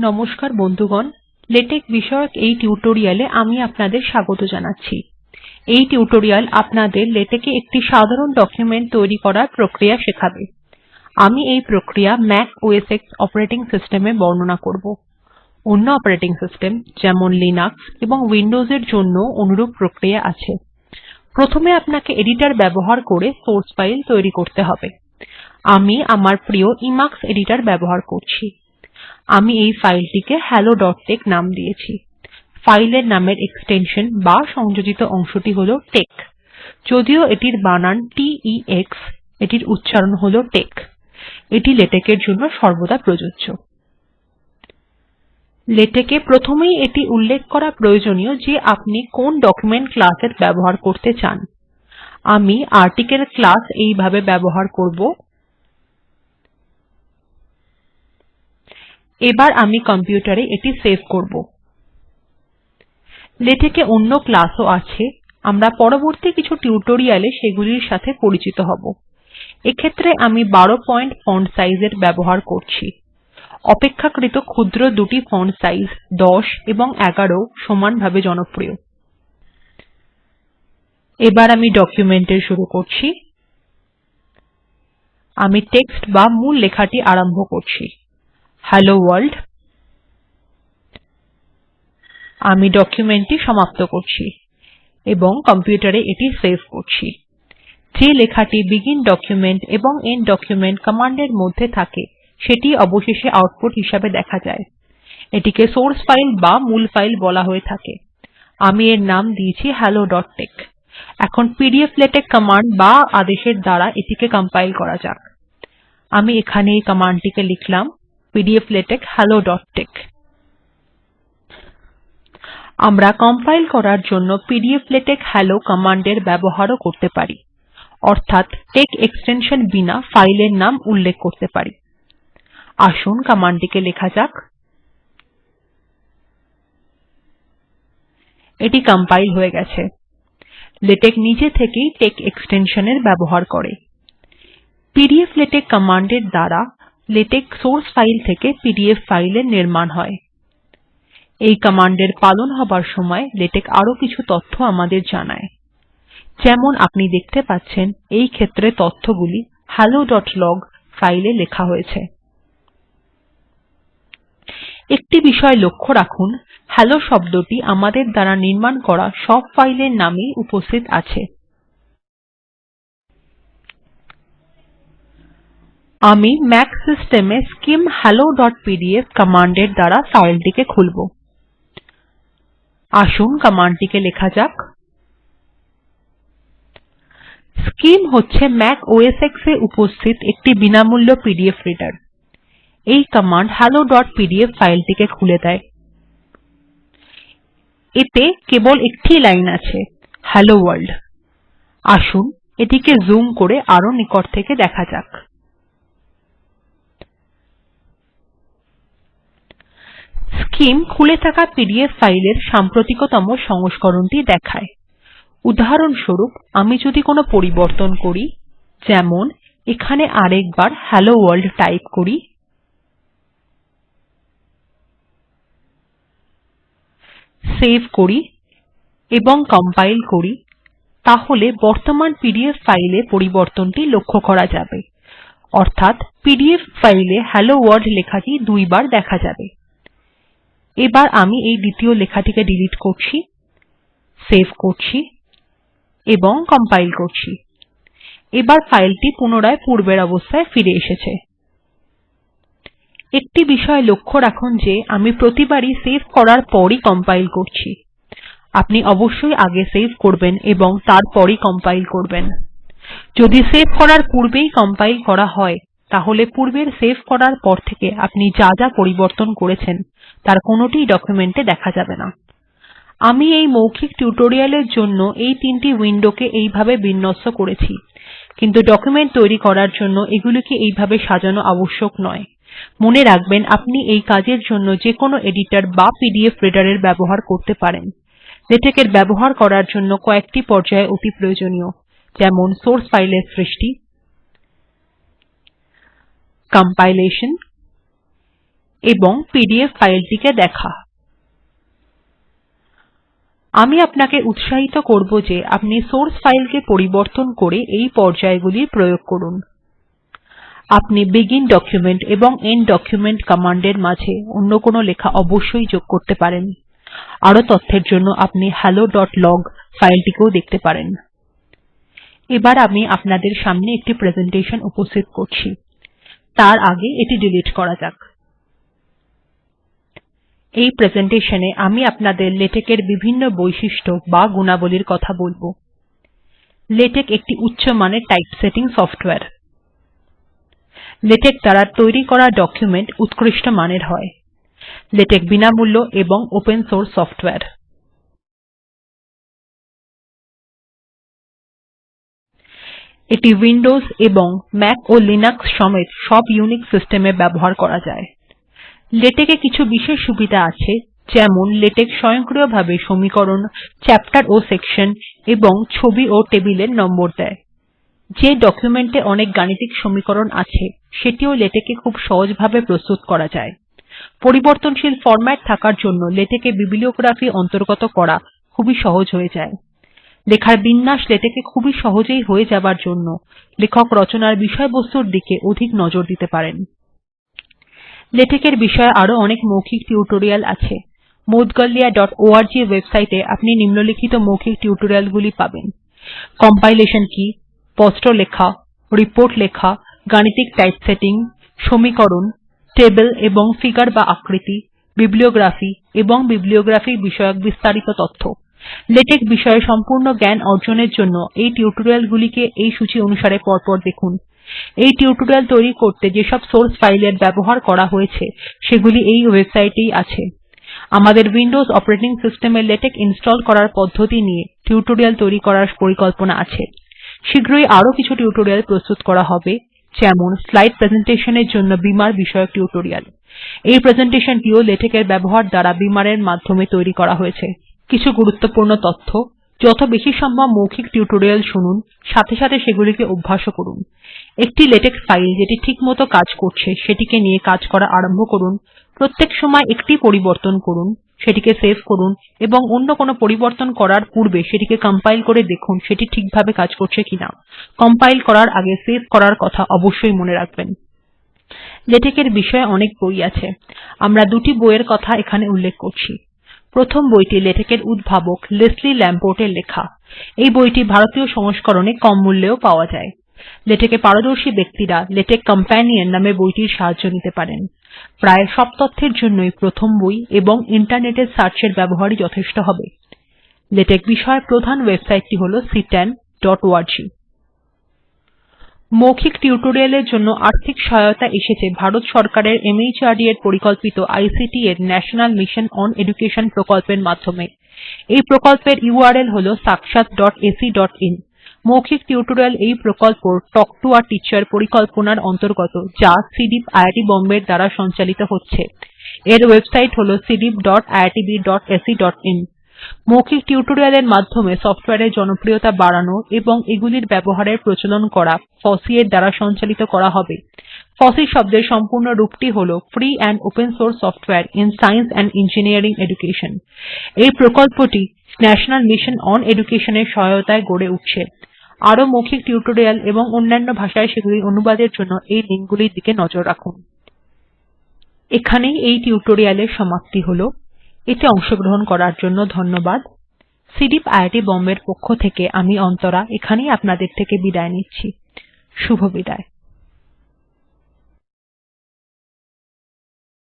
নমস্কার বন্ধুগণ। লেটেক্ বিষয়ক এই টিউটোরিয়াল আমি আপনাদের স্বাগত জানাচ্ছি। এই টিউটোরিয়াল আপনাদের লেটেক্ এ একটি সাধারণ ডকুমেন্ট তৈরি করার প্রক্রিয়া শেখাবে। আমি এই প্রক্রিয়া Mac OS X operating system এ বর্ণনা করব। অন্য অপারেটিং সিস্টেম যেমন লিনাক্স এবং উইন্ডোজ এর অনুরূপ প্রক্রিয়া আছে। প্রথমে আপনাকে এডিটর ব্যবহার করে সোর্স ফাইল তৈরি করতে হবে। আমি আমার প্রিয় ইমাক্স এডিটর ব্যবহার করছি। আমি এই ফাইলটিকে helloটেক্স নাম দিয়েছি। ফাইলের নামের এক্সটেনশন বা সংযোজিত অংশটি হল টেক যদিও এটির বানান t e x, এটির উচ্চারণ হল টেক এটি লেটেক্ এর জন্য সর্বদা প্রযোজ্য। লেটেক্ এ প্রথমেই এটি উল্লেখ করা প্রয়োজনীয় যে আপনি কোন ডকুমেন্ট ক্লাস এর ব্যবহার করতে চান। আমি আর্টিকেল ক্লাস এইভাবে ব্যবহার করব। এবার আমি কম্পিউটার এ এটি সেভ করব। লেটেক্ এ অন্য ক্লাস ও আছে। আমরা পরবর্তী কিছু টিউটোরিয়াল এ সেগুলির সাথে পরিচিত হব। এক্ষেত্রে আমি ১২ পয়েন্ট ফন্ট সাইজ এর ব্যবহার করছি। অপেক্ষাকৃত ক্ষুদ্র দুটি ফন্ট সাইজ ১০ এবং ১১ সমানভাবে জনপ্রিয়। এবার আমি ডকুমেন্ট এর শুরু করছি। আমি টেক্সট বা মূল লেখাটি আরম্ভ করছি। হেলো ওয়ার্ল্ড আমি ডকুমেন্টটি সমাপ্ত করছি এবং কম্পিউটারে এটি সেভ করছি। যে লেখাটি বেগিন ডকুমেন্ট এবং এন্ড ডকুমেন্ট কমান্ড এর মধ্যে থাকে সেটিই অবশেষে আউটপুট হিসাবে দেখা যায়। এটিকে সোর্স ফাইল বা মূল ফাইল বলা হয়ে থাকে। আমি এর নাম দিয়েছি হ্যালো helloটেক্স এখন পিডিফ্লেটেক্স কমান্ড বা আদেশের দ্বারা এটিকে কম্পাইল করা যাক। আমি এখানে এই কমান্ড টিকে লিখলাম পিডিফ্লেটেক্স helloটেক্স আমরা কম্পাইল করার জন্য পিডিফ্লেটেক্স হেলো কমান্ড এর ব্যবহার করতে পারি। অর্থাৎ টেক্স এক্সটেনশন বিনা ফাইলের নাম উল্লেখ করতে পারি। আসুন কমান্ড টিকে লেখা যাক। এটি কম্পাইল হয়ে গেছে। লেটেক্ নিজে থেকেই টেক্সট এক্সটেনশন এর ব্যবহার করে। পিডিফ্লেটেক্স কমান্ড এর দ্বারা লেটেক্ সোর্স ফাইল থেকে পিডিএফ ফাইল এর নির্মাণ হয়। এই কমান্ড এর পালন হবার সময় লেটেক আরও কিছু তথ্য আমাদের জানায়। যেমন আপনি দেখতে পাচ্ছেন, এই ক্ষেত্রে তথ্যগুলি helloলগ ফাইল লেখা হয়েছে। একটি বিষয় লক্ষ্য রাখুন হেলো শব্দটি আমাদের দ্বারা নির্মাণ করা সব ফাইল এর নামেই উপস্থিত আছে। আমি ম্যাক সিস্টেম এ স্কিম helloপিডিএফ কমান্ড এর দ্বারা ফাইল টিকে খুলব। আসুন কমান্ড টিকে লেখা যাক। স্কিম হচ্ছে ম্যাক ওএস X এ উপস্থিত একটি বিনামূল্য পিডিএফ রিডার। এই কমান্ড helloপিডিএফ ফাইল টিকে খুলে দেয়। এতে কেবল একটিই লাইন আছে হেলো ভোর্ল্ড আসুন এটিকে জুম করে আরও নিকট থেকে দেখা যাক। স্কিম খুলে থাকা পিডিএফ ফাইল এর সাম্প্রতিকতম সংস্করণটি দেখায়। উদাহরণস্বরূপ, আমি যদি কোনো পরিবর্তন করি, যেমন এখানে আরেকবার হেলো ভোর্ল্ড টাইপ করি। সেভ করি এবং কম্পাইল করি, তাহলে বর্তমান পিডিএফ ফাইল এ পরিবর্তনটি লক্ষ্য করা যাবে। অর্থাৎ পিডিএফ ফাইল এ হেলো ভোর্ল্ড লেখাটি দুইবার দেখা যাবে। এবার আমি এই দ্বিতীয় লেখাটিকে ডিলিট করছি, সেভ করছি এবং কম্পাইল করছি। এবার ফাইলটি পুনরায় পূর্বের অবস্থায় ফিরে এসেছে। একটি বিষয় লক্ষ্য রাখুন যে আমি প্রতিবারই সেভ করার পরই কম্পাইল করছি। আপনি অবশ্যই আগে সেভ করবেন এবং তারপরই কম্পাইল করবেন। যদি সেভ করার পূর্বেই কম্পাইল করা হয় তাহলে পূর্বের সেভ করার পর থেকে আপনি যা যা পরিবর্তন করেছেন, তার কোনটিই ডকুমেন্ট দেখা যাবে না। আমি এই মৌখিক টিউটোরিয়াল এর জন্য এই তিনটি উইন্ডো কে এইভাবে বিন্যস্ত করেছি, কিন্তু ডকুমেন্ট তৈরি করার জন্য এগুলিকে এইভাবে সাজানো আবশ্যক নয়। মনে রাখবেন, আপনি এই কাজের জন্য যেকোনো এডিটর বা পিডিএফ রিডার এর ব্যবহার করতে পারেন। লেটেক্ এর ব্যবহার করার জন্য কয়েকটি পর্যায় অতি প্রয়োজনীয়, যেমন সোর্স ফাইল এর সৃষ্টি কম্পাইলেশন এবং পিডিএফ ফাইলটিকে দেখা। আমি আপনাকে উৎসাহিত করব যে আপনি সোর্স ফাইলকে পরিবর্তন করে এই পর্যায়গুলি প্রয়োগ করুন। আপনি বেগিন ডকুমেন্ট এবং এন্ড ডকুমেন্ট কমান্ড এর মাঝে অন্য কোনো লেখা অবশ্যই যোগ করতে পারেন। আরও তথ্যের জন্য আপনি helloলগ ফাইলটিকেও দেখতে পারেন। এবার আমি আপনাদের সামনে একটি প্রেসেন্টেশন উপস্থিত করছি। তার আগে এটি ডিলিট করা যাক। এই প্রেসেন্টেশন এ আমি আপনাদের লেটেক্ এর বিভিন্ন বৈশিষ্ট্য বা গুণাবলীর কথা বলব। লেটেক একটি উচ্চমানের টাইপসেটিং সফটওয়্যার। লেটেক দ্বারা তৈরি করা ডকুমেন্ট উত্কৃষ্ট মানের হয়। লেটেক বিনামূল্য এবং ওপেন সোর্স সফটওয়্যার। এটি উইন্ডোজ এবং ম্যাক ও লিনাক্স সমেত সব ইউনিক্স সিস্টেম এ ব্যবহার করা যায়। লেটেক্ এ কিছু বিশেষ সুবিধা আছে, যেমন লেটেক স্বয়ংক্রিয়ভাবে সমীকরণ, চ্যাপ্টার ও সেকশন এবং ছবি ও টেবিলের নম্বর দেয়। যে ডকুমেন্ট এ অনেক গাণিতিক সমীকরণ আছে, সেটিও লেটেক্ এ খুব সহজভাবে প্রস্তুত করা যায়। পরিবর্তনশীল ফরম্যাট থাকার জন্য লেটেক্ এ বিব্লিওগ্রাফি অন্তর্গত করা খুবই সহজ হয়ে যায়। লেখার বিন্যাস লেটেক্ এ খুবই সহজেই হয়ে যাবার জন্য লেখক রচনার বিষয়বস্তুর দিকে অধিক নজর দিতে পারেন। লেটেক্ এর বিষয়ে আরও অনেক মৌখিক টিউটোরিয়াল আছে। moudgalyaঅর্গ ওয়েবসাইট এ আপনি নিম্নলিখিত মৌখিক টিউটোরিয়াল গুলি পাবেন। কম্পাইলেশন কি স্পষ্ট লেখা রিপোর্ট লেখা, গাণিতিক টাইপসেটিং সমীকরণ টেবল এবং ফিগার বা আকৃতি বিব্লিওগ্রাফি এবং বিব্লিওগ্রাফি বিষয়ক বিস্তারিত তথ্য। লেটেক্ বিষয়ে সম্পূর্ণ জ্ঞান অর্জনের জন্য এই টিউটোরিয়াল গুলিকে এই সূচী অনুসারে পরপর দেখুন। এই টিউটোরিয়াল তৈরি করতে যেসব সোর্স ফাইল এর ব্যবহার করা হয়েছে, সেগুলি এই ওয়েবসাইট এই আছে। আমাদের উইন্ডোজ অপারেটিং সিস্টেম এ লেটেক্ ইনস্টল করার পদ্ধতি নিয়ে টিউটোরিয়াল তৈরি করার পরিকল্পনা আছে। শীঘ্রই আরও কিছু টিউটোরিয়াল প্রস্তুত করা হবে, যেমন স্লাইড প্রেজেন্টেশন এর জন্য বিমার বিষয়ক টিউটোরিয়াল। এই প্রেসেন্টেশন টিও লেটেক্ এর ব্যবহার দ্বারা বিমার এর মাধ্যমে তৈরি করা হয়েছে। কিছু গুরুত্বপূর্ণ তথ্য। যত বেশি সম্ভব মৌখিক টিউটোরিয়াল শুনুন, সাথে সাথে সেগুলিকে অভ্যাস ও করুন। একটি লেটেক ফাইল যেটি ঠিকমত কাজ করছে, সেটিকে নিয়ে কাজ করা আরম্ভ করুন। প্রত্যেক সময় একটি পরিবর্তন করুন, সেটিকে সেভ করুন এবং অন্য কোনো পরিবর্তন করার পূর্বে সেটিকে কম্পাইল করে দেখুন সেটি ঠিকভাবে কাজ করছে কিনা। কম্পাইল করার আগে সেভ করার কথা অবশ্যই মনে রাখবেন। লেটেক্ এর বিষয়ে অনেক বই আছে। আমরা দুটি বইয়ের কথা এখানে উল্লেখ করছি। প্রথম বইটি লেটেক্ এর উদ্ভাবক লেসলি ল্যাম্পোর্ট এর লেখা। এই বইটি ভারতীয় সংস্করণে কম মূল্যেও পাওয়া যায়। লেটেক্ এ পারদর্শী ব্যক্তিরা লেটেক্ কম্প্যানিয়ন নামে বইটির সাহায্য নিতে পারেন। প্রায় সব তথ্যের জন্যই প্রথম বই এবং ইন্টারনেট এর সার্চ এর ব্যবহারই যথেষ্ট হবে। লেটেক্ বিষয়ক প্রধান ওয়েবসাইট টি হল ctanঅর্গ মৌখিক টিউটোরিয়াল এর জন্য আর্থিক সহায়তা এসেছে। ভারত সরকারের মাহর্দ এর পরিকল্পিত আইসিটি এর ন্যাশনাল মিশন ওন এডুকেশন প্রকল্পের মাধ্যমে। এই প্রকল্পের ইউআরএল হল sakshatacআইএন মৌখিক টিউটোরিয়াল এই প্রকল্প তাল্ক টো a টিচার পরিকল্পনার অন্তর্গত, যা সিডিইপি আইআইটি Bombay এর দ্বারা সঞ্চালিত হচ্ছে। এর ওয়েবসাইট হল cdeepiitbacআইএন মৌখিক টিউটোরিয়াল এর মাধ্যমে সফটওয়্যার এর জনপ্রিয়তা বাড়ানো এবং এগুলির ব্যবহারের প্রচলন করা ফসি এর দ্বারা সঞ্চালিত করা হবে। ফসি শব্দের সম্পূর্ণ রূপটি হল free and open source সফটওয়ারে in science and engineering education এই প্রকল্পটি ন্যাশনাল মিশন ওন এডুকেশন এর সহায়তায় গড়ে উঠছে। আরও মৌখিক টিউটোরিয়াল এবং অন্যান্য ভাষায় সেগুলির অনুবাদের জন্য এই লিঙ্ক গুলির দিকে নজর রাখুন। এখানেই এই টিউটোরিয়াল এর সমাপ্তি হল। এতে অংশগ্রহন করার জন্য ধন্যবাদ। সিডিইপি আইআইটি Bombay এর পক্ষ থেকে আমি অন্তরা, এখানেই আপনাদের থেকে বিদায় নিচ্ছি। শুভবিদায়